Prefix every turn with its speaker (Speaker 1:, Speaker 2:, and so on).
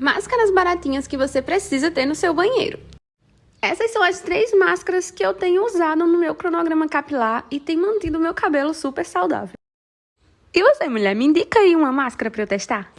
Speaker 1: Máscaras baratinhas que você precisa ter no seu banheiro. Essas são as três máscaras que eu tenho usado no meu cronograma capilar e tem mantido o meu cabelo super saudável. E você, mulher, me indica aí uma máscara para eu testar?